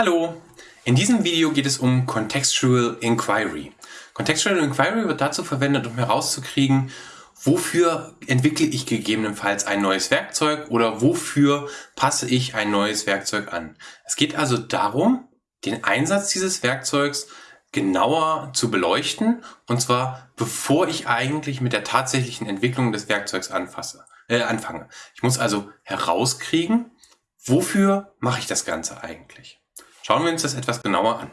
Hallo! In diesem Video geht es um Contextual Inquiry. Contextual Inquiry wird dazu verwendet, um herauszukriegen, wofür entwickle ich gegebenenfalls ein neues Werkzeug oder wofür passe ich ein neues Werkzeug an. Es geht also darum, den Einsatz dieses Werkzeugs genauer zu beleuchten und zwar bevor ich eigentlich mit der tatsächlichen Entwicklung des Werkzeugs anfasse, äh, anfange. Ich muss also herauskriegen, wofür mache ich das Ganze eigentlich. Schauen wir uns das etwas genauer an.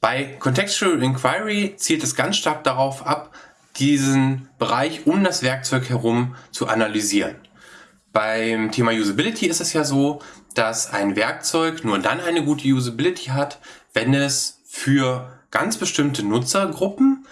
Bei Contextual Inquiry zielt es ganz stark darauf ab, diesen Bereich um das Werkzeug herum zu analysieren. Beim Thema Usability ist es ja so, dass ein Werkzeug nur dann eine gute Usability hat, wenn es für ganz bestimmte Nutzergruppen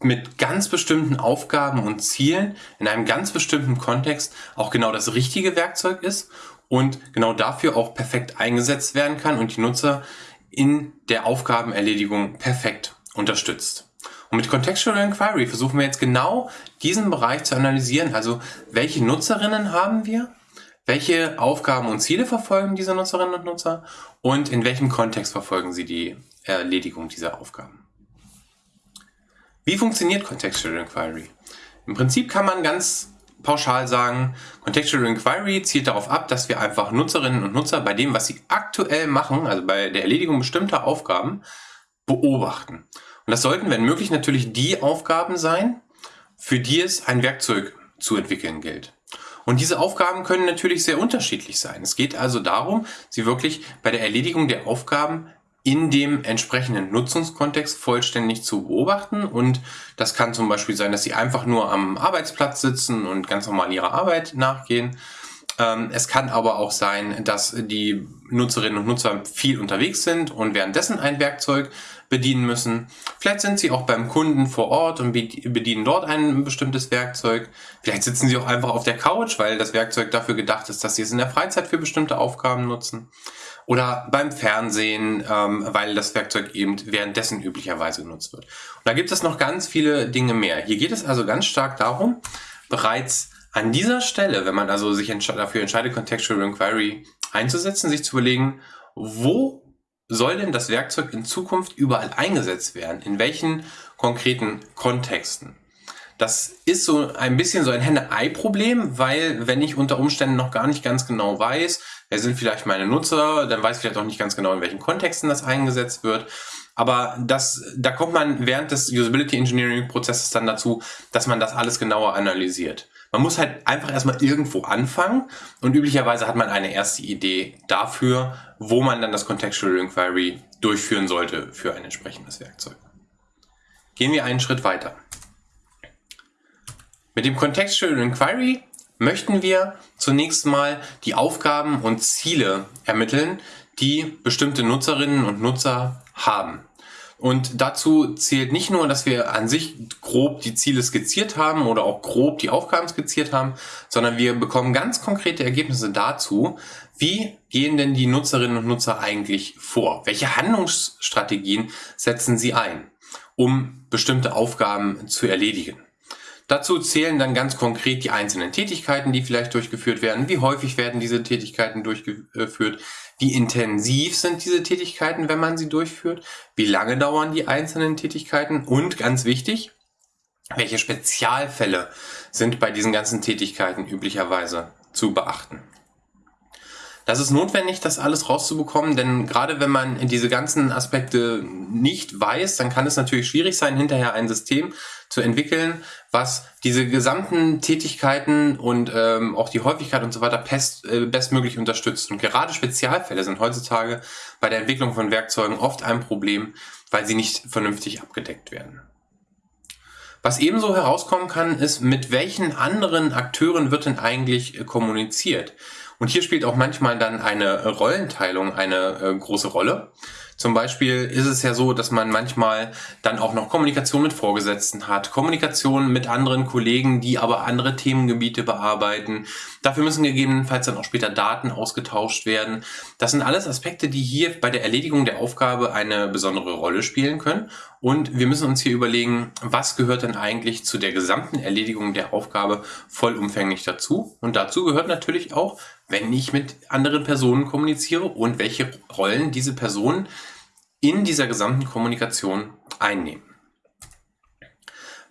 mit ganz bestimmten Aufgaben und Zielen in einem ganz bestimmten Kontext auch genau das richtige Werkzeug ist und genau dafür auch perfekt eingesetzt werden kann und die Nutzer in der Aufgabenerledigung perfekt unterstützt. Und mit Contextual Inquiry versuchen wir jetzt genau diesen Bereich zu analysieren. Also welche Nutzerinnen haben wir? Welche Aufgaben und Ziele verfolgen diese Nutzerinnen und Nutzer? Und in welchem Kontext verfolgen sie die Erledigung dieser Aufgaben? Wie funktioniert Contextual Inquiry? Im Prinzip kann man ganz pauschal sagen, Contextual Inquiry zielt darauf ab, dass wir einfach Nutzerinnen und Nutzer bei dem, was sie aktuell machen, also bei der Erledigung bestimmter Aufgaben, beobachten. Und das sollten, wenn möglich, natürlich die Aufgaben sein, für die es ein Werkzeug zu entwickeln gilt. Und diese Aufgaben können natürlich sehr unterschiedlich sein. Es geht also darum, sie wirklich bei der Erledigung der Aufgaben in dem entsprechenden Nutzungskontext vollständig zu beobachten. Und das kann zum Beispiel sein, dass Sie einfach nur am Arbeitsplatz sitzen und ganz normal Ihrer Arbeit nachgehen. Ähm, es kann aber auch sein, dass die Nutzerinnen und Nutzer viel unterwegs sind und währenddessen ein Werkzeug bedienen müssen. Vielleicht sind sie auch beim Kunden vor Ort und bedienen dort ein bestimmtes Werkzeug. Vielleicht sitzen sie auch einfach auf der Couch, weil das Werkzeug dafür gedacht ist, dass sie es in der Freizeit für bestimmte Aufgaben nutzen. Oder beim Fernsehen, ähm, weil das Werkzeug eben währenddessen üblicherweise genutzt wird. Und da gibt es noch ganz viele Dinge mehr. Hier geht es also ganz stark darum, bereits an dieser Stelle, wenn man also sich dafür entscheidet, Contextual Inquiry einzusetzen, sich zu überlegen, wo soll denn das Werkzeug in Zukunft überall eingesetzt werden? In welchen konkreten Kontexten? Das ist so ein bisschen so ein Henne-Ei-Problem, weil wenn ich unter Umständen noch gar nicht ganz genau weiß, wer sind vielleicht meine Nutzer, dann weiß ich vielleicht auch nicht ganz genau, in welchen Kontexten das eingesetzt wird. Aber das, da kommt man während des Usability Engineering Prozesses dann dazu, dass man das alles genauer analysiert. Man muss halt einfach erstmal irgendwo anfangen und üblicherweise hat man eine erste Idee dafür, wo man dann das Contextual Inquiry durchführen sollte für ein entsprechendes Werkzeug. Gehen wir einen Schritt weiter. Mit dem Contextual Inquiry möchten wir zunächst mal die Aufgaben und Ziele ermitteln, die bestimmte Nutzerinnen und Nutzer haben. Und dazu zählt nicht nur, dass wir an sich grob die Ziele skizziert haben oder auch grob die Aufgaben skizziert haben, sondern wir bekommen ganz konkrete Ergebnisse dazu, wie gehen denn die Nutzerinnen und Nutzer eigentlich vor? Welche Handlungsstrategien setzen sie ein, um bestimmte Aufgaben zu erledigen? Dazu zählen dann ganz konkret die einzelnen Tätigkeiten, die vielleicht durchgeführt werden. Wie häufig werden diese Tätigkeiten durchgeführt? Wie intensiv sind diese Tätigkeiten, wenn man sie durchführt? Wie lange dauern die einzelnen Tätigkeiten? Und ganz wichtig, welche Spezialfälle sind bei diesen ganzen Tätigkeiten üblicherweise zu beachten? Das ist notwendig, das alles rauszubekommen, denn gerade wenn man diese ganzen Aspekte nicht weiß, dann kann es natürlich schwierig sein, hinterher ein System zu entwickeln, was diese gesamten Tätigkeiten und ähm, auch die Häufigkeit und so weiter best, äh, bestmöglich unterstützt. Und gerade Spezialfälle sind heutzutage bei der Entwicklung von Werkzeugen oft ein Problem, weil sie nicht vernünftig abgedeckt werden. Was ebenso herauskommen kann, ist, mit welchen anderen Akteuren wird denn eigentlich äh, kommuniziert? Und hier spielt auch manchmal dann eine Rollenteilung eine äh, große Rolle. Zum Beispiel ist es ja so, dass man manchmal dann auch noch Kommunikation mit Vorgesetzten hat, Kommunikation mit anderen Kollegen, die aber andere Themengebiete bearbeiten. Dafür müssen gegebenenfalls dann auch später Daten ausgetauscht werden. Das sind alles Aspekte, die hier bei der Erledigung der Aufgabe eine besondere Rolle spielen können. Und wir müssen uns hier überlegen, was gehört denn eigentlich zu der gesamten Erledigung der Aufgabe vollumfänglich dazu? Und dazu gehört natürlich auch, wenn ich mit anderen Personen kommuniziere und welche Rollen diese Personen in dieser gesamten Kommunikation einnehmen.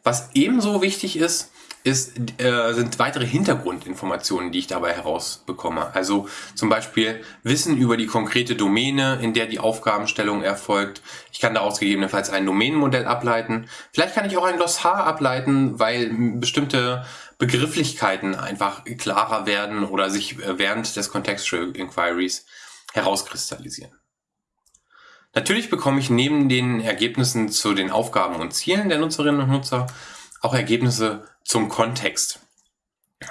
Was ebenso wichtig ist, ist, äh, sind weitere Hintergrundinformationen, die ich dabei herausbekomme. Also zum Beispiel Wissen über die konkrete Domäne, in der die Aufgabenstellung erfolgt. Ich kann daraus gegebenenfalls ein Domänenmodell ableiten. Vielleicht kann ich auch ein Glossar ableiten, weil bestimmte Begrifflichkeiten einfach klarer werden oder sich äh, während des Contextual Inquiries herauskristallisieren. Natürlich bekomme ich neben den Ergebnissen zu den Aufgaben und Zielen der Nutzerinnen und Nutzer auch Ergebnisse zum Kontext.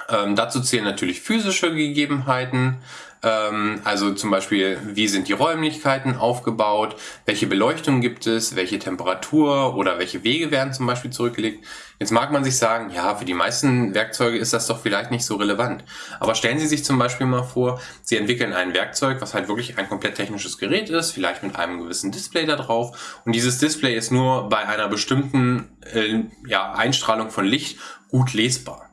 Ähm, dazu zählen natürlich physische Gegebenheiten, ähm, also zum Beispiel, wie sind die Räumlichkeiten aufgebaut, welche Beleuchtung gibt es, welche Temperatur oder welche Wege werden zum Beispiel zurückgelegt. Jetzt mag man sich sagen, ja, für die meisten Werkzeuge ist das doch vielleicht nicht so relevant. Aber stellen Sie sich zum Beispiel mal vor, Sie entwickeln ein Werkzeug, was halt wirklich ein komplett technisches Gerät ist, vielleicht mit einem gewissen Display da drauf. Und dieses Display ist nur bei einer bestimmten äh, ja, Einstrahlung von Licht gut lesbar.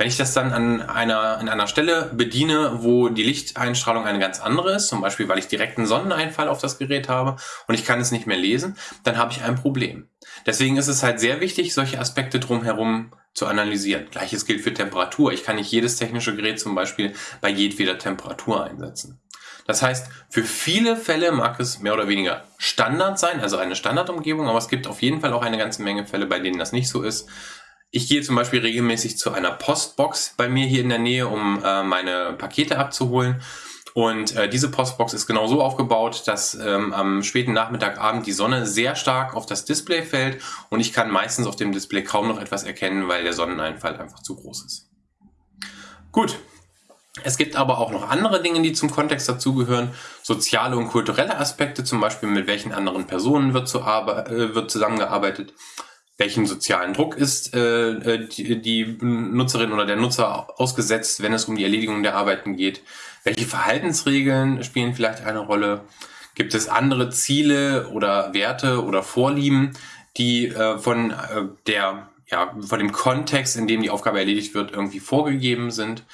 Wenn ich das dann an einer, in einer Stelle bediene, wo die Lichteinstrahlung eine ganz andere ist, zum Beispiel weil ich direkt einen Sonneneinfall auf das Gerät habe und ich kann es nicht mehr lesen, dann habe ich ein Problem. Deswegen ist es halt sehr wichtig, solche Aspekte drumherum zu analysieren. Gleiches gilt für Temperatur. Ich kann nicht jedes technische Gerät zum Beispiel bei jedweder Temperatur einsetzen. Das heißt, für viele Fälle mag es mehr oder weniger Standard sein, also eine Standardumgebung, aber es gibt auf jeden Fall auch eine ganze Menge Fälle, bei denen das nicht so ist. Ich gehe zum Beispiel regelmäßig zu einer Postbox bei mir hier in der Nähe, um äh, meine Pakete abzuholen. Und äh, diese Postbox ist genau so aufgebaut, dass ähm, am späten Nachmittagabend die Sonne sehr stark auf das Display fällt und ich kann meistens auf dem Display kaum noch etwas erkennen, weil der Sonneneinfall einfach zu groß ist. Gut. Es gibt aber auch noch andere Dinge, die zum Kontext dazugehören. Soziale und kulturelle Aspekte, zum Beispiel mit welchen anderen Personen wird, zu äh, wird zusammengearbeitet welchen sozialen Druck ist äh, äh, die, die Nutzerin oder der Nutzer ausgesetzt, wenn es um die Erledigung der Arbeiten geht? Welche Verhaltensregeln spielen vielleicht eine Rolle? Gibt es andere Ziele oder Werte oder Vorlieben, die äh, von äh, der ja, von dem Kontext, in dem die Aufgabe erledigt wird, irgendwie vorgegeben sind?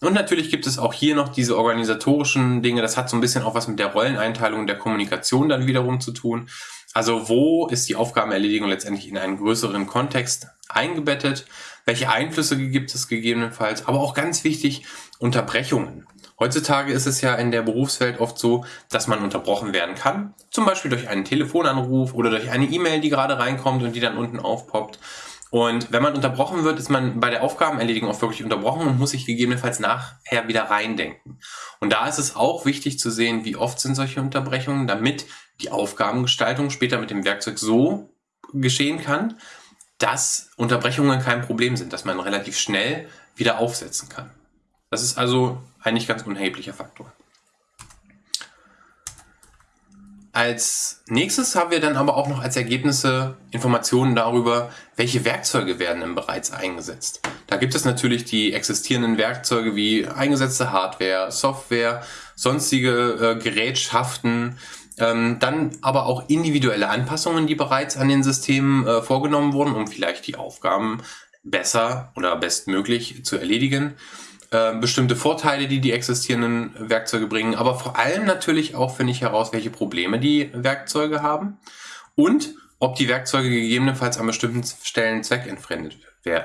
Und natürlich gibt es auch hier noch diese organisatorischen Dinge. Das hat so ein bisschen auch was mit der Rolleneinteilung der Kommunikation dann wiederum zu tun. Also wo ist die Aufgabenerledigung letztendlich in einen größeren Kontext eingebettet? Welche Einflüsse gibt es gegebenenfalls? Aber auch ganz wichtig, Unterbrechungen. Heutzutage ist es ja in der Berufswelt oft so, dass man unterbrochen werden kann. Zum Beispiel durch einen Telefonanruf oder durch eine E-Mail, die gerade reinkommt und die dann unten aufpoppt. Und wenn man unterbrochen wird, ist man bei der Aufgabenerledigung auch wirklich unterbrochen und muss sich gegebenenfalls nachher wieder reindenken. Und da ist es auch wichtig zu sehen, wie oft sind solche Unterbrechungen, damit die Aufgabengestaltung später mit dem Werkzeug so geschehen kann, dass Unterbrechungen kein Problem sind, dass man relativ schnell wieder aufsetzen kann. Das ist also eigentlich ganz unerheblicher Faktor. Als nächstes haben wir dann aber auch noch als Ergebnisse Informationen darüber, welche Werkzeuge werden denn bereits eingesetzt. Da gibt es natürlich die existierenden Werkzeuge wie eingesetzte Hardware, Software, sonstige äh, Gerätschaften, ähm, dann aber auch individuelle Anpassungen, die bereits an den Systemen äh, vorgenommen wurden, um vielleicht die Aufgaben besser oder bestmöglich zu erledigen. Äh, bestimmte Vorteile, die die existierenden Werkzeuge bringen, aber vor allem natürlich auch finde ich heraus, welche Probleme die Werkzeuge haben und ob die Werkzeuge gegebenenfalls an bestimmten Stellen zweckentfremdet äh,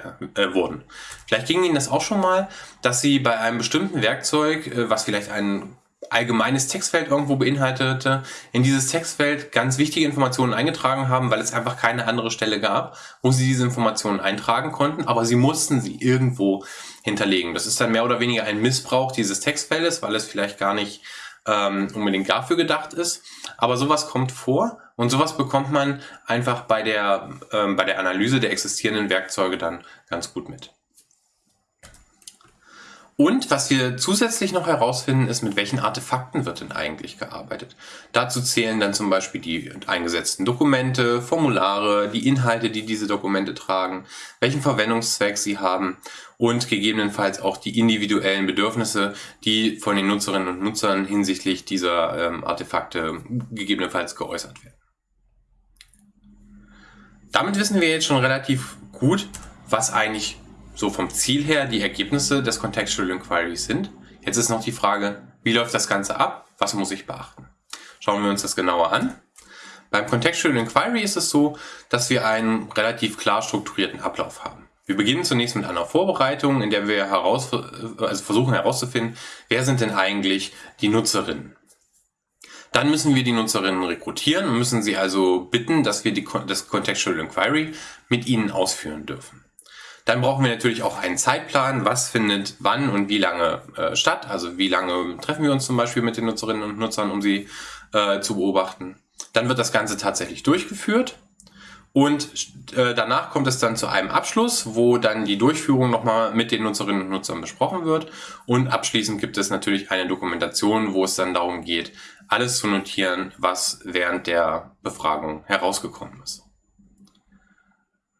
wurden. Vielleicht ging Ihnen das auch schon mal, dass Sie bei einem bestimmten Werkzeug, äh, was vielleicht einen allgemeines Textfeld irgendwo beinhaltete, in dieses Textfeld ganz wichtige Informationen eingetragen haben, weil es einfach keine andere Stelle gab, wo sie diese Informationen eintragen konnten, aber sie mussten sie irgendwo hinterlegen. Das ist dann mehr oder weniger ein Missbrauch dieses Textfeldes, weil es vielleicht gar nicht ähm, unbedingt dafür gedacht ist. Aber sowas kommt vor und sowas bekommt man einfach bei der, ähm, bei der Analyse der existierenden Werkzeuge dann ganz gut mit. Und was wir zusätzlich noch herausfinden, ist, mit welchen Artefakten wird denn eigentlich gearbeitet. Dazu zählen dann zum Beispiel die eingesetzten Dokumente, Formulare, die Inhalte, die diese Dokumente tragen, welchen Verwendungszweck sie haben und gegebenenfalls auch die individuellen Bedürfnisse, die von den Nutzerinnen und Nutzern hinsichtlich dieser ähm, Artefakte gegebenenfalls geäußert werden. Damit wissen wir jetzt schon relativ gut, was eigentlich so vom Ziel her die Ergebnisse des Contextual Inquiries sind. Jetzt ist noch die Frage, wie läuft das Ganze ab? Was muss ich beachten? Schauen wir uns das genauer an. Beim Contextual Inquiry ist es so, dass wir einen relativ klar strukturierten Ablauf haben. Wir beginnen zunächst mit einer Vorbereitung, in der wir heraus, also versuchen herauszufinden, wer sind denn eigentlich die Nutzerinnen. Dann müssen wir die Nutzerinnen rekrutieren und müssen sie also bitten, dass wir die, das Contextual Inquiry mit ihnen ausführen dürfen. Dann brauchen wir natürlich auch einen Zeitplan, was findet wann und wie lange äh, statt. Also wie lange treffen wir uns zum Beispiel mit den Nutzerinnen und Nutzern, um sie äh, zu beobachten. Dann wird das Ganze tatsächlich durchgeführt und äh, danach kommt es dann zu einem Abschluss, wo dann die Durchführung nochmal mit den Nutzerinnen und Nutzern besprochen wird. Und abschließend gibt es natürlich eine Dokumentation, wo es dann darum geht, alles zu notieren, was während der Befragung herausgekommen ist.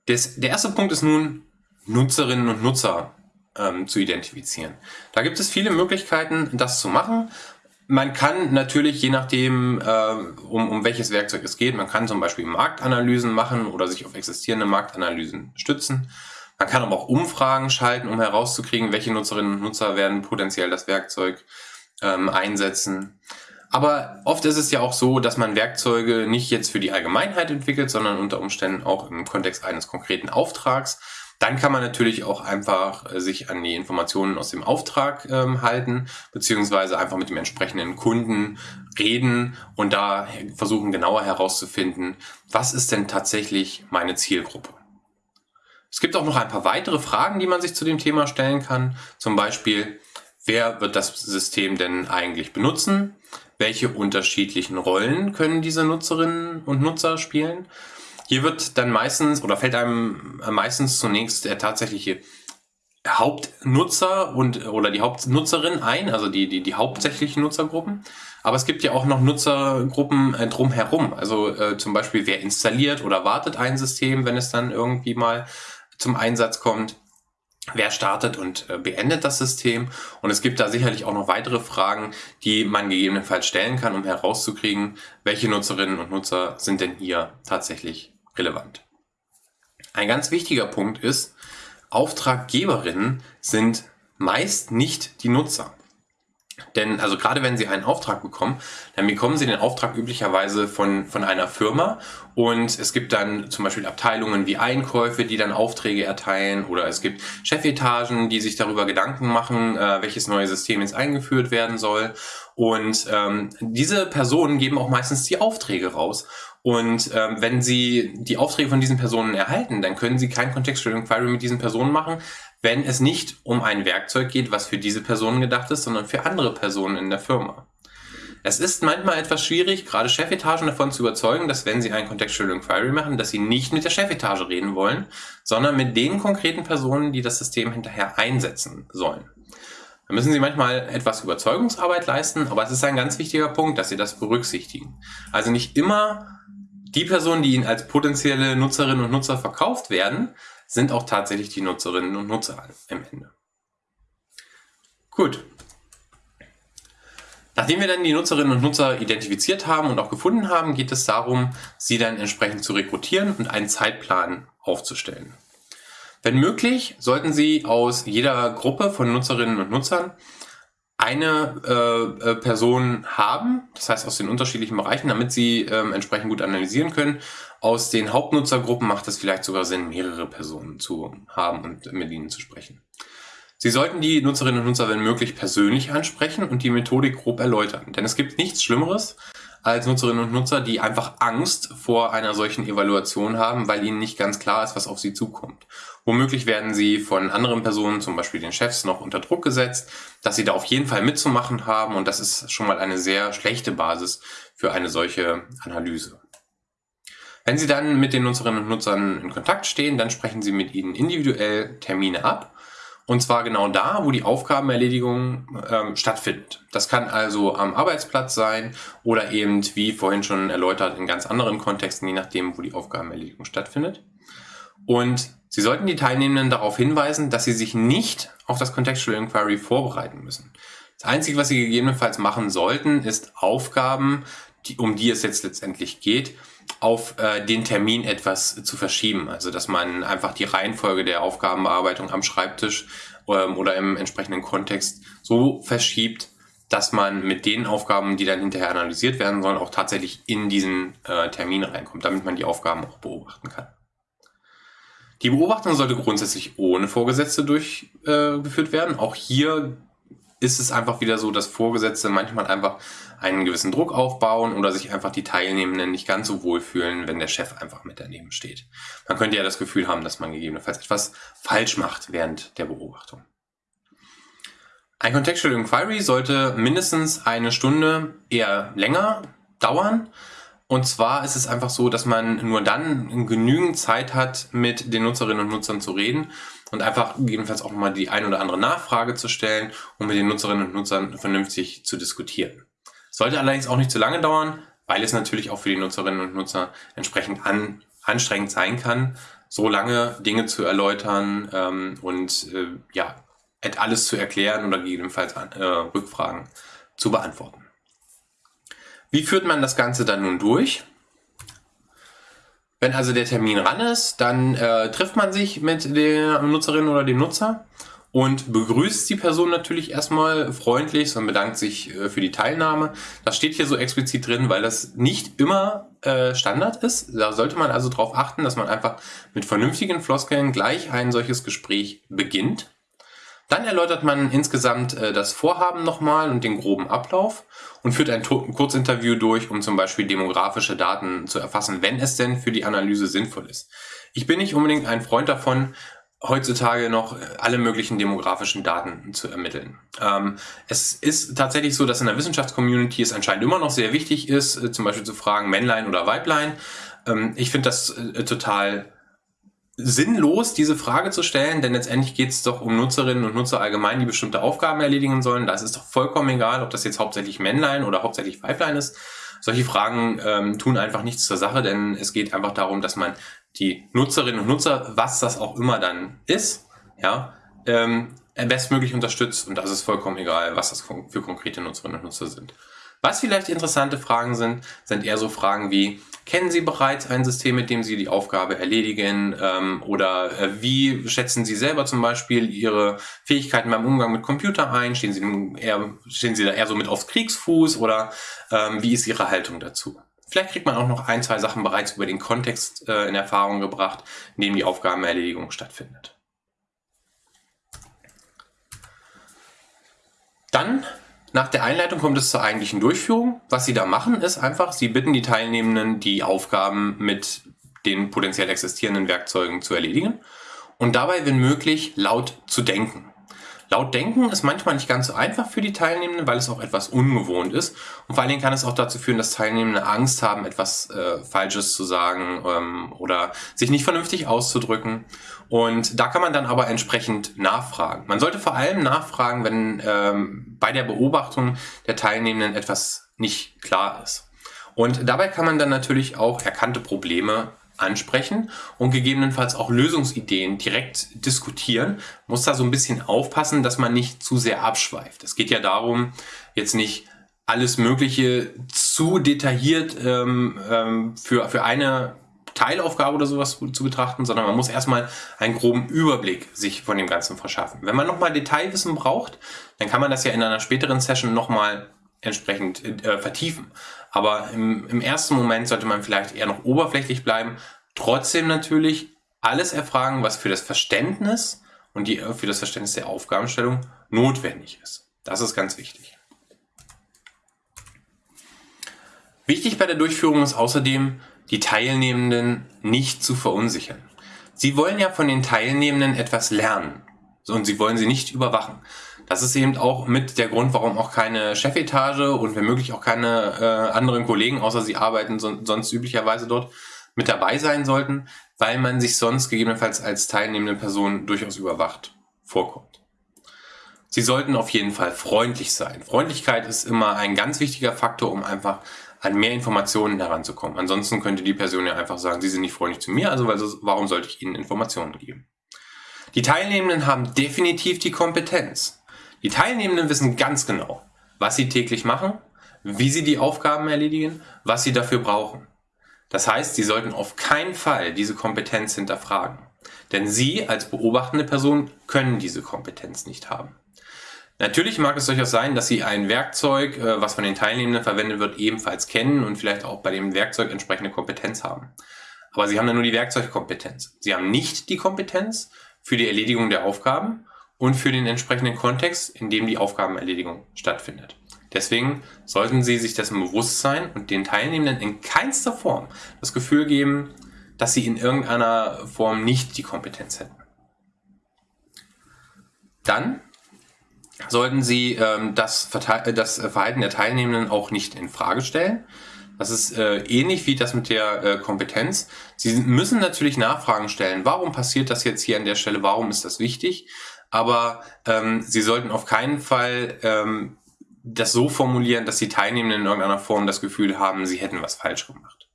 Das, der erste Punkt ist nun, Nutzerinnen und Nutzer ähm, zu identifizieren. Da gibt es viele Möglichkeiten, das zu machen. Man kann natürlich, je nachdem, äh, um, um welches Werkzeug es geht, man kann zum Beispiel Marktanalysen machen oder sich auf existierende Marktanalysen stützen. Man kann aber auch Umfragen schalten, um herauszukriegen, welche Nutzerinnen und Nutzer werden potenziell das Werkzeug ähm, einsetzen. Aber oft ist es ja auch so, dass man Werkzeuge nicht jetzt für die Allgemeinheit entwickelt, sondern unter Umständen auch im Kontext eines konkreten Auftrags. Dann kann man natürlich auch einfach äh, sich an die Informationen aus dem Auftrag ähm, halten, beziehungsweise einfach mit dem entsprechenden Kunden reden und da versuchen genauer herauszufinden, was ist denn tatsächlich meine Zielgruppe. Es gibt auch noch ein paar weitere Fragen, die man sich zu dem Thema stellen kann. Zum Beispiel, wer wird das System denn eigentlich benutzen? Welche unterschiedlichen Rollen können diese Nutzerinnen und Nutzer spielen? Hier wird dann meistens oder fällt einem meistens zunächst der tatsächliche Hauptnutzer und oder die Hauptnutzerin ein, also die, die, die hauptsächlichen Nutzergruppen. Aber es gibt ja auch noch Nutzergruppen äh, drumherum. Also äh, zum Beispiel, wer installiert oder wartet ein System, wenn es dann irgendwie mal zum Einsatz kommt. Wer startet und äh, beendet das System? Und es gibt da sicherlich auch noch weitere Fragen, die man gegebenenfalls stellen kann, um herauszukriegen, welche Nutzerinnen und Nutzer sind denn hier tatsächlich relevant. Ein ganz wichtiger Punkt ist, Auftraggeberinnen sind meist nicht die Nutzer. Denn also gerade wenn Sie einen Auftrag bekommen, dann bekommen Sie den Auftrag üblicherweise von, von einer Firma und es gibt dann zum Beispiel Abteilungen wie Einkäufe, die dann Aufträge erteilen oder es gibt Chefetagen, die sich darüber Gedanken machen, äh, welches neue System jetzt eingeführt werden soll. Und ähm, diese Personen geben auch meistens die Aufträge raus. Und ähm, wenn Sie die Aufträge von diesen Personen erhalten, dann können Sie kein Contextual Inquiry mit diesen Personen machen, wenn es nicht um ein Werkzeug geht, was für diese Personen gedacht ist, sondern für andere Personen in der Firma. Es ist manchmal etwas schwierig, gerade Chefetagen davon zu überzeugen, dass wenn sie ein Contextual Inquiry machen, dass sie nicht mit der Chefetage reden wollen, sondern mit den konkreten Personen, die das System hinterher einsetzen sollen. Da müssen Sie manchmal etwas Überzeugungsarbeit leisten, aber es ist ein ganz wichtiger Punkt, dass Sie das berücksichtigen. Also nicht immer die Personen, die Ihnen als potenzielle Nutzerinnen und Nutzer verkauft werden, sind auch tatsächlich die Nutzerinnen und Nutzer im Ende. Gut. Nachdem wir dann die Nutzerinnen und Nutzer identifiziert haben und auch gefunden haben, geht es darum, sie dann entsprechend zu rekrutieren und einen Zeitplan aufzustellen. Wenn möglich, sollten Sie aus jeder Gruppe von Nutzerinnen und Nutzern eine äh, äh, Person haben, das heißt aus den unterschiedlichen Bereichen, damit sie ähm, entsprechend gut analysieren können. Aus den Hauptnutzergruppen macht es vielleicht sogar Sinn, mehrere Personen zu haben und mit ihnen zu sprechen. Sie sollten die Nutzerinnen und Nutzer, wenn möglich, persönlich ansprechen und die Methodik grob erläutern. Denn es gibt nichts Schlimmeres, als Nutzerinnen und Nutzer, die einfach Angst vor einer solchen Evaluation haben, weil ihnen nicht ganz klar ist, was auf sie zukommt. Womöglich werden sie von anderen Personen, zum Beispiel den Chefs, noch unter Druck gesetzt, dass sie da auf jeden Fall mitzumachen haben und das ist schon mal eine sehr schlechte Basis für eine solche Analyse. Wenn Sie dann mit den Nutzerinnen und Nutzern in Kontakt stehen, dann sprechen Sie mit ihnen individuell Termine ab und zwar genau da, wo die Aufgabenerledigung ähm, stattfindet. Das kann also am Arbeitsplatz sein oder eben, wie vorhin schon erläutert, in ganz anderen Kontexten, je nachdem, wo die Aufgabenerledigung stattfindet. Und Sie sollten die Teilnehmenden darauf hinweisen, dass sie sich nicht auf das Contextual Inquiry vorbereiten müssen. Das Einzige, was Sie gegebenenfalls machen sollten, ist Aufgaben, die, um die es jetzt letztendlich geht, auf äh, den Termin etwas zu verschieben. Also dass man einfach die Reihenfolge der Aufgabenbearbeitung am Schreibtisch ähm, oder im entsprechenden Kontext so verschiebt, dass man mit den Aufgaben, die dann hinterher analysiert werden sollen, auch tatsächlich in diesen äh, Termin reinkommt, damit man die Aufgaben auch beobachten kann. Die Beobachtung sollte grundsätzlich ohne Vorgesetzte durchgeführt äh, werden. Auch hier ist es einfach wieder so, dass Vorgesetzte manchmal einfach einen gewissen Druck aufbauen oder sich einfach die Teilnehmenden nicht ganz so wohl fühlen, wenn der Chef einfach mit daneben steht. Man könnte ja das Gefühl haben, dass man gegebenenfalls etwas falsch macht während der Beobachtung. Ein Contextual Inquiry sollte mindestens eine Stunde eher länger dauern. Und zwar ist es einfach so, dass man nur dann genügend Zeit hat, mit den Nutzerinnen und Nutzern zu reden und einfach gegebenenfalls auch mal die ein oder andere Nachfrage zu stellen und mit den Nutzerinnen und Nutzern vernünftig zu diskutieren. Sollte allerdings auch nicht zu lange dauern, weil es natürlich auch für die Nutzerinnen und Nutzer entsprechend an, anstrengend sein kann, so lange Dinge zu erläutern ähm, und äh, ja, alles zu erklären oder gegebenenfalls äh, Rückfragen zu beantworten. Wie führt man das Ganze dann nun durch? Wenn also der Termin ran ist, dann äh, trifft man sich mit der Nutzerin oder dem Nutzer und begrüßt die Person natürlich erstmal freundlich und bedankt sich äh, für die Teilnahme. Das steht hier so explizit drin, weil das nicht immer äh, Standard ist. Da sollte man also darauf achten, dass man einfach mit vernünftigen Floskeln gleich ein solches Gespräch beginnt. Dann erläutert man insgesamt äh, das Vorhaben nochmal und den groben Ablauf und führt ein, ein Kurzinterview durch, um zum Beispiel demografische Daten zu erfassen, wenn es denn für die Analyse sinnvoll ist. Ich bin nicht unbedingt ein Freund davon, heutzutage noch alle möglichen demografischen Daten zu ermitteln. Ähm, es ist tatsächlich so, dass in der Wissenschaftscommunity es anscheinend immer noch sehr wichtig ist, äh, zum Beispiel zu fragen, Männlein oder Weiblein. Ähm, ich finde das äh, total sinnlos, diese Frage zu stellen, denn letztendlich geht es doch um Nutzerinnen und Nutzer allgemein, die bestimmte Aufgaben erledigen sollen. Da ist es doch vollkommen egal, ob das jetzt hauptsächlich Männlein oder hauptsächlich Weiblein ist. Solche Fragen ähm, tun einfach nichts zur Sache, denn es geht einfach darum, dass man die Nutzerinnen und Nutzer, was das auch immer dann ist, ja, ähm, bestmöglich unterstützt und das ist vollkommen egal, was das für konkrete Nutzerinnen und Nutzer sind. Was vielleicht interessante Fragen sind, sind eher so Fragen wie, kennen Sie bereits ein System, mit dem Sie die Aufgabe erledigen? Ähm, oder äh, wie schätzen Sie selber zum Beispiel Ihre Fähigkeiten beim Umgang mit Computer ein? Stehen Sie, eher, stehen Sie da eher so mit aufs Kriegsfuß oder ähm, wie ist Ihre Haltung dazu? Vielleicht kriegt man auch noch ein, zwei Sachen bereits über den Kontext äh, in Erfahrung gebracht, in dem die Aufgabenerledigung stattfindet. Dann nach der Einleitung kommt es zur eigentlichen Durchführung. Was Sie da machen, ist einfach, Sie bitten die Teilnehmenden, die Aufgaben mit den potenziell existierenden Werkzeugen zu erledigen und dabei, wenn möglich, laut zu denken. Laut denken ist manchmal nicht ganz so einfach für die Teilnehmenden, weil es auch etwas ungewohnt ist. Und vor allen Dingen kann es auch dazu führen, dass Teilnehmende Angst haben, etwas äh, Falsches zu sagen ähm, oder sich nicht vernünftig auszudrücken. Und da kann man dann aber entsprechend nachfragen. Man sollte vor allem nachfragen, wenn ähm, bei der Beobachtung der Teilnehmenden etwas nicht klar ist. Und dabei kann man dann natürlich auch erkannte Probleme ansprechen und gegebenenfalls auch Lösungsideen direkt diskutieren. Muss da so ein bisschen aufpassen, dass man nicht zu sehr abschweift. Es geht ja darum, jetzt nicht alles Mögliche zu detailliert ähm, ähm, für, für eine Teilaufgabe oder sowas zu betrachten, sondern man muss erstmal einen groben Überblick sich von dem Ganzen verschaffen. Wenn man nochmal Detailwissen braucht, dann kann man das ja in einer späteren Session nochmal entsprechend äh, vertiefen. Aber im, im ersten Moment sollte man vielleicht eher noch oberflächlich bleiben, trotzdem natürlich alles erfragen, was für das Verständnis und die, für das Verständnis der Aufgabenstellung notwendig ist. Das ist ganz wichtig. Wichtig bei der Durchführung ist außerdem, die Teilnehmenden nicht zu verunsichern. Sie wollen ja von den Teilnehmenden etwas lernen und sie wollen sie nicht überwachen. Das ist eben auch mit der Grund, warum auch keine Chefetage und wenn möglich auch keine äh, anderen Kollegen, außer sie arbeiten so, sonst üblicherweise dort, mit dabei sein sollten, weil man sich sonst gegebenenfalls als teilnehmende Person durchaus überwacht vorkommt. Sie sollten auf jeden Fall freundlich sein. Freundlichkeit ist immer ein ganz wichtiger Faktor, um einfach an mehr Informationen heranzukommen. Ansonsten könnte die Person ja einfach sagen, sie sind nicht freundlich zu mir, also warum sollte ich ihnen Informationen geben? Die Teilnehmenden haben definitiv die Kompetenz. Die Teilnehmenden wissen ganz genau, was sie täglich machen, wie sie die Aufgaben erledigen, was sie dafür brauchen. Das heißt, Sie sollten auf keinen Fall diese Kompetenz hinterfragen. Denn Sie als beobachtende Person können diese Kompetenz nicht haben. Natürlich mag es durchaus sein, dass Sie ein Werkzeug, äh, was von den Teilnehmenden verwendet wird, ebenfalls kennen und vielleicht auch bei dem Werkzeug entsprechende Kompetenz haben. Aber Sie haben dann nur die Werkzeugkompetenz. Sie haben nicht die Kompetenz für die Erledigung der Aufgaben und für den entsprechenden Kontext, in dem die Aufgabenerledigung stattfindet. Deswegen sollten Sie sich dessen bewusst sein und den Teilnehmenden in keinster Form das Gefühl geben, dass sie in irgendeiner Form nicht die Kompetenz hätten. Dann sollten Sie ähm, das, das, Verhalten der Teilnehmenden auch nicht in Frage stellen. Das ist äh, ähnlich wie das mit der äh, Kompetenz. Sie müssen natürlich Nachfragen stellen. Warum passiert das jetzt hier an der Stelle? Warum ist das wichtig? Aber ähm, Sie sollten auf keinen Fall ähm, das so formulieren, dass die Teilnehmenden in irgendeiner Form das Gefühl haben, sie hätten was falsch gemacht.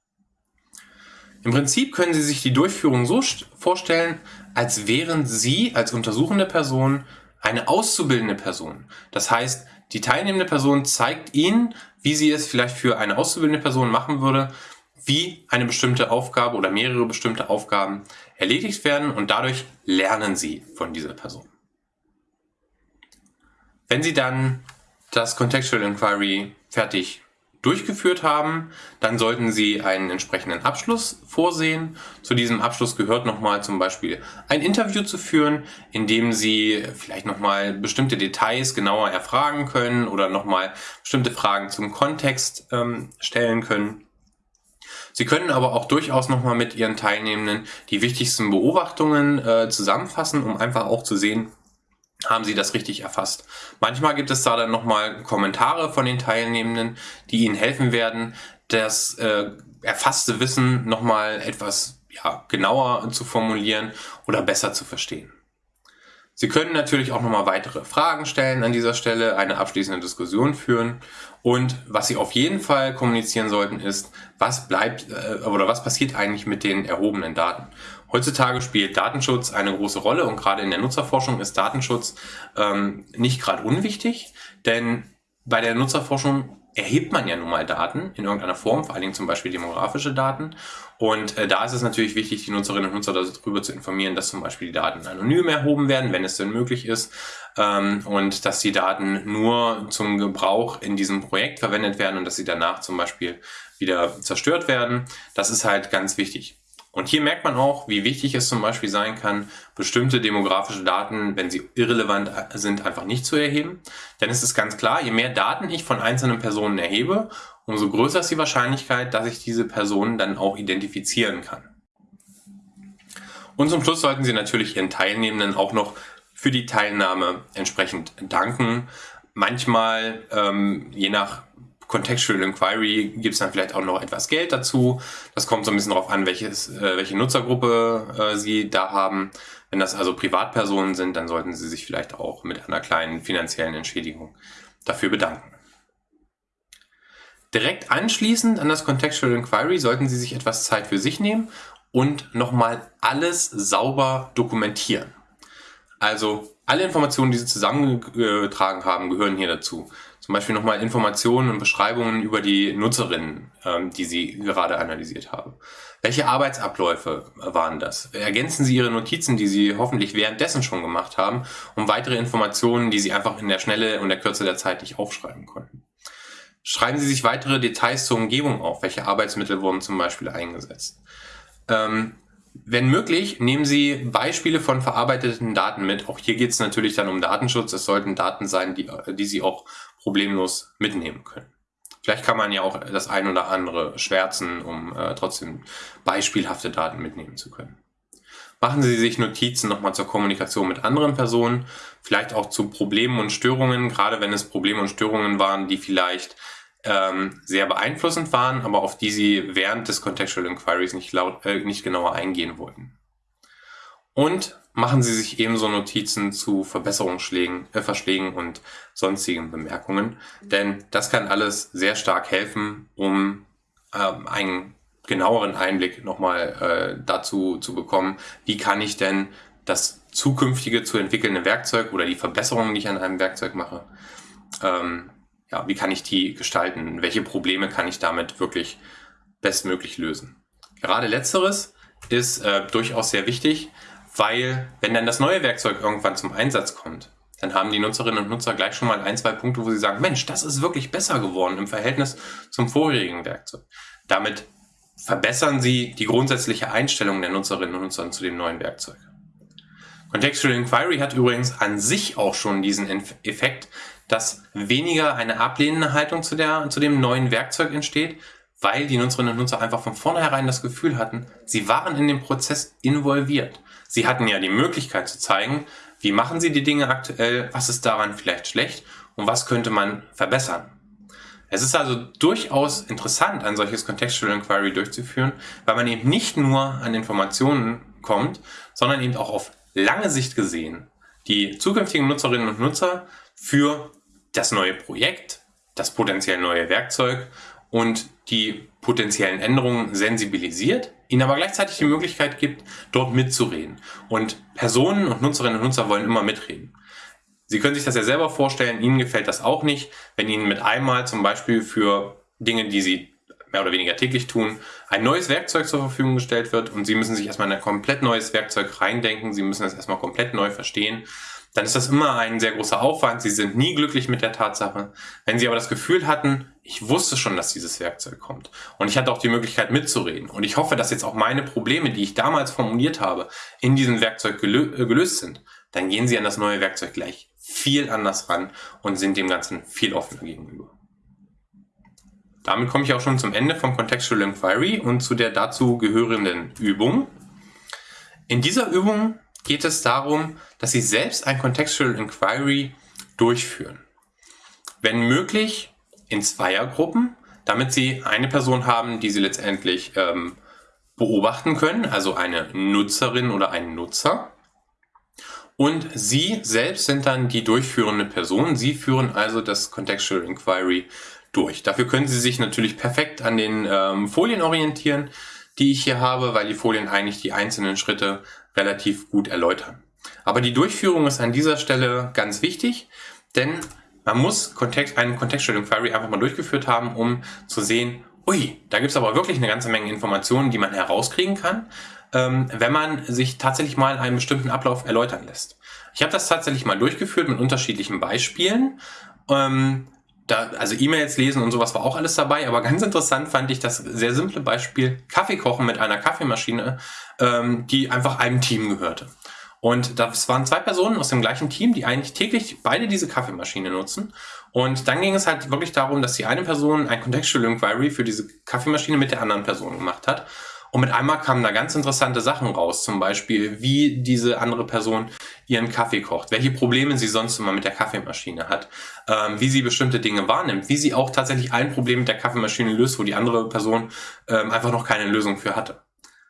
Im Prinzip können Sie sich die Durchführung so vorstellen, als wären Sie als untersuchende Person eine auszubildende Person. Das heißt, die teilnehmende Person zeigt Ihnen, wie sie es vielleicht für eine auszubildende Person machen würde, wie eine bestimmte Aufgabe oder mehrere bestimmte Aufgaben erledigt werden und dadurch lernen Sie von dieser Person. Wenn Sie dann das Contextual Inquiry fertig durchgeführt haben, dann sollten Sie einen entsprechenden Abschluss vorsehen. Zu diesem Abschluss gehört nochmal zum Beispiel ein Interview zu führen, in dem Sie vielleicht nochmal bestimmte Details genauer erfragen können oder nochmal bestimmte Fragen zum Kontext ähm, stellen können. Sie können aber auch durchaus nochmal mit Ihren Teilnehmenden die wichtigsten Beobachtungen äh, zusammenfassen, um einfach auch zu sehen, haben sie das richtig erfasst. Manchmal gibt es da dann nochmal Kommentare von den Teilnehmenden, die ihnen helfen werden, das äh, erfasste Wissen nochmal etwas ja, genauer zu formulieren oder besser zu verstehen. Sie können natürlich auch nochmal weitere Fragen stellen an dieser Stelle, eine abschließende Diskussion führen und was Sie auf jeden Fall kommunizieren sollten ist, was bleibt äh, oder was passiert eigentlich mit den erhobenen Daten. Heutzutage spielt Datenschutz eine große Rolle und gerade in der Nutzerforschung ist Datenschutz ähm, nicht gerade unwichtig, denn bei der Nutzerforschung erhebt man ja nun mal Daten in irgendeiner Form, vor allen Dingen zum Beispiel demografische Daten. Und äh, da ist es natürlich wichtig, die Nutzerinnen und Nutzer darüber zu informieren, dass zum Beispiel die Daten anonym erhoben werden, wenn es denn möglich ist, ähm, und dass die Daten nur zum Gebrauch in diesem Projekt verwendet werden und dass sie danach zum Beispiel wieder zerstört werden. Das ist halt ganz wichtig. Und hier merkt man auch, wie wichtig es zum Beispiel sein kann, bestimmte demografische Daten, wenn sie irrelevant sind, einfach nicht zu erheben. Denn es ist ganz klar, je mehr Daten ich von einzelnen Personen erhebe, umso größer ist die Wahrscheinlichkeit, dass ich diese Personen dann auch identifizieren kann. Und zum Schluss sollten Sie natürlich Ihren Teilnehmenden auch noch für die Teilnahme entsprechend danken. Manchmal, ähm, je nach Contextual Inquiry gibt es dann vielleicht auch noch etwas Geld dazu. Das kommt so ein bisschen darauf an, welches, äh, welche Nutzergruppe äh, Sie da haben. Wenn das also Privatpersonen sind, dann sollten Sie sich vielleicht auch mit einer kleinen finanziellen Entschädigung dafür bedanken. Direkt anschließend an das Contextual Inquiry sollten Sie sich etwas Zeit für sich nehmen und nochmal alles sauber dokumentieren. Also alle Informationen, die Sie zusammengetragen haben, gehören hier dazu. Zum Beispiel nochmal Informationen und Beschreibungen über die Nutzerinnen, ähm, die Sie gerade analysiert haben. Welche Arbeitsabläufe waren das? Ergänzen Sie Ihre Notizen, die Sie hoffentlich währenddessen schon gemacht haben, um weitere Informationen, die Sie einfach in der Schnelle und der Kürze der Zeit nicht aufschreiben konnten. Schreiben Sie sich weitere Details zur Umgebung auf. Welche Arbeitsmittel wurden zum Beispiel eingesetzt? Ähm, wenn möglich, nehmen Sie Beispiele von verarbeiteten Daten mit. Auch hier geht es natürlich dann um Datenschutz. Es sollten Daten sein, die, die Sie auch problemlos mitnehmen können. Vielleicht kann man ja auch das ein oder andere schwärzen, um äh, trotzdem beispielhafte Daten mitnehmen zu können. Machen Sie sich Notizen nochmal zur Kommunikation mit anderen Personen, vielleicht auch zu Problemen und Störungen, gerade wenn es Probleme und Störungen waren, die vielleicht ähm, sehr beeinflussend waren, aber auf die Sie während des Contextual Inquiries nicht, laut, äh, nicht genauer eingehen wollten. Und machen Sie sich ebenso Notizen zu Verbesserungsschlägen, äh, Verschlägen und sonstigen Bemerkungen, denn das kann alles sehr stark helfen, um ähm, einen genaueren Einblick nochmal äh, dazu zu bekommen, wie kann ich denn das zukünftige zu entwickelnde Werkzeug oder die Verbesserungen, die ich an einem Werkzeug mache, ähm, ja, wie kann ich die gestalten? Welche Probleme kann ich damit wirklich bestmöglich lösen? gerade letzteres ist äh, durchaus sehr wichtig, weil wenn dann das neue Werkzeug irgendwann zum Einsatz kommt, dann haben die Nutzerinnen und Nutzer gleich schon mal ein, zwei Punkte, wo sie sagen, Mensch, das ist wirklich besser geworden im Verhältnis zum vorherigen Werkzeug. Damit verbessern sie die grundsätzliche Einstellung der Nutzerinnen und Nutzer zu dem neuen Werkzeug. Contextual Inquiry hat übrigens an sich auch schon diesen Effekt, dass weniger eine ablehnende Haltung zu, der, zu dem neuen Werkzeug entsteht, weil die Nutzerinnen und Nutzer einfach von vornherein das Gefühl hatten, sie waren in den Prozess involviert. Sie hatten ja die Möglichkeit zu zeigen, wie machen sie die Dinge aktuell, was ist daran vielleicht schlecht und was könnte man verbessern. Es ist also durchaus interessant, ein solches Contextual Inquiry durchzuführen, weil man eben nicht nur an Informationen kommt, sondern eben auch auf lange Sicht gesehen die zukünftigen Nutzerinnen und Nutzer für das neue Projekt, das potenziell neue Werkzeug und die potenziellen Änderungen sensibilisiert, ihnen aber gleichzeitig die Möglichkeit gibt, dort mitzureden. Und Personen und Nutzerinnen und Nutzer wollen immer mitreden. Sie können sich das ja selber vorstellen, Ihnen gefällt das auch nicht, wenn Ihnen mit einmal zum Beispiel für Dinge, die Sie mehr oder weniger täglich tun, ein neues Werkzeug zur Verfügung gestellt wird und Sie müssen sich erstmal in ein komplett neues Werkzeug reindenken, Sie müssen es erstmal komplett neu verstehen dann ist das immer ein sehr großer Aufwand. Sie sind nie glücklich mit der Tatsache. Wenn Sie aber das Gefühl hatten, ich wusste schon, dass dieses Werkzeug kommt und ich hatte auch die Möglichkeit mitzureden und ich hoffe, dass jetzt auch meine Probleme, die ich damals formuliert habe, in diesem Werkzeug gelö äh, gelöst sind, dann gehen Sie an das neue Werkzeug gleich viel anders ran und sind dem Ganzen viel offener gegenüber. Damit komme ich auch schon zum Ende vom Contextual Inquiry und zu der dazu gehörenden Übung. In dieser Übung geht es darum, dass Sie selbst ein Contextual Inquiry durchführen. Wenn möglich in Zweiergruppen, damit Sie eine Person haben, die Sie letztendlich ähm, beobachten können, also eine Nutzerin oder einen Nutzer. Und Sie selbst sind dann die durchführende Person. Sie führen also das Contextual Inquiry durch. Dafür können Sie sich natürlich perfekt an den ähm, Folien orientieren, die ich hier habe, weil die Folien eigentlich die einzelnen Schritte relativ gut erläutern. Aber die Durchführung ist an dieser Stelle ganz wichtig, denn man muss Kontext, einen Contextual Inquiry einfach mal durchgeführt haben, um zu sehen, ui, da gibt es aber wirklich eine ganze Menge Informationen, die man herauskriegen kann, ähm, wenn man sich tatsächlich mal einen bestimmten Ablauf erläutern lässt. Ich habe das tatsächlich mal durchgeführt mit unterschiedlichen Beispielen. Ähm, da, also E-Mails lesen und sowas war auch alles dabei, aber ganz interessant fand ich das sehr simple Beispiel Kaffee kochen mit einer Kaffeemaschine, ähm, die einfach einem Team gehörte. Und das waren zwei Personen aus dem gleichen Team, die eigentlich täglich beide diese Kaffeemaschine nutzen. Und dann ging es halt wirklich darum, dass die eine Person ein Contextual Inquiry für diese Kaffeemaschine mit der anderen Person gemacht hat. Und mit einmal kamen da ganz interessante Sachen raus, zum Beispiel, wie diese andere Person ihren Kaffee kocht, welche Probleme sie sonst immer mit der Kaffeemaschine hat, ähm, wie sie bestimmte Dinge wahrnimmt, wie sie auch tatsächlich ein Problem mit der Kaffeemaschine löst, wo die andere Person ähm, einfach noch keine Lösung für hatte.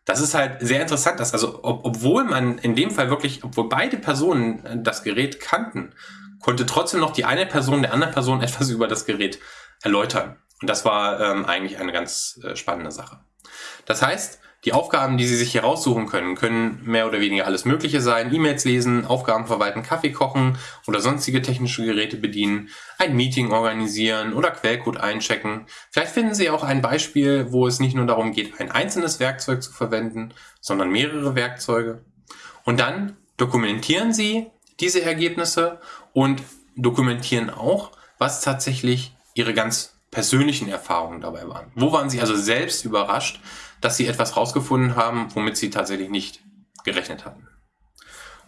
Das ist halt sehr interessant, dass also, ob, obwohl man in dem Fall wirklich, obwohl beide Personen äh, das Gerät kannten, konnte trotzdem noch die eine Person der anderen Person etwas über das Gerät erläutern. Und das war ähm, eigentlich eine ganz äh, spannende Sache. Das heißt, die Aufgaben, die Sie sich hier raussuchen können, können mehr oder weniger alles Mögliche sein. E-Mails lesen, Aufgaben verwalten, Kaffee kochen oder sonstige technische Geräte bedienen, ein Meeting organisieren oder Quellcode einchecken. Vielleicht finden Sie auch ein Beispiel, wo es nicht nur darum geht, ein einzelnes Werkzeug zu verwenden, sondern mehrere Werkzeuge. Und dann dokumentieren Sie diese Ergebnisse und dokumentieren auch, was tatsächlich Ihre ganz persönlichen Erfahrungen dabei waren. Wo waren Sie also selbst überrascht, dass Sie etwas rausgefunden haben, womit Sie tatsächlich nicht gerechnet hatten?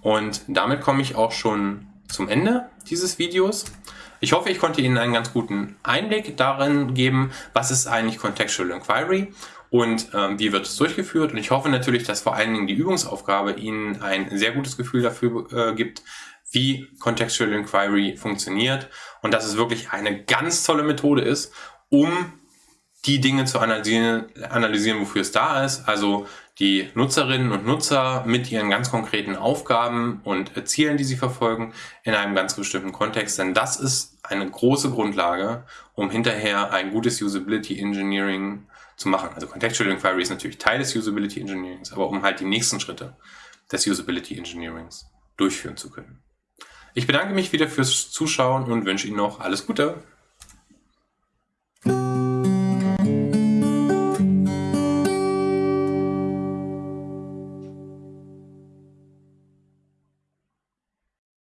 Und damit komme ich auch schon zum Ende dieses Videos. Ich hoffe, ich konnte Ihnen einen ganz guten Einblick darin geben, was ist eigentlich Contextual Inquiry und ähm, wie wird es durchgeführt. Und ich hoffe natürlich, dass vor allen Dingen die Übungsaufgabe Ihnen ein sehr gutes Gefühl dafür äh, gibt, wie Contextual Inquiry funktioniert und dass es wirklich eine ganz tolle Methode ist, um die Dinge zu analysieren, analysieren, wofür es da ist. Also die Nutzerinnen und Nutzer mit ihren ganz konkreten Aufgaben und Zielen, die sie verfolgen, in einem ganz bestimmten Kontext. Denn das ist eine große Grundlage, um hinterher ein gutes Usability Engineering zu machen. Also Contextual Inquiry ist natürlich Teil des Usability Engineerings, aber um halt die nächsten Schritte des Usability Engineerings durchführen zu können. Ich bedanke mich wieder fürs Zuschauen und wünsche Ihnen noch alles Gute.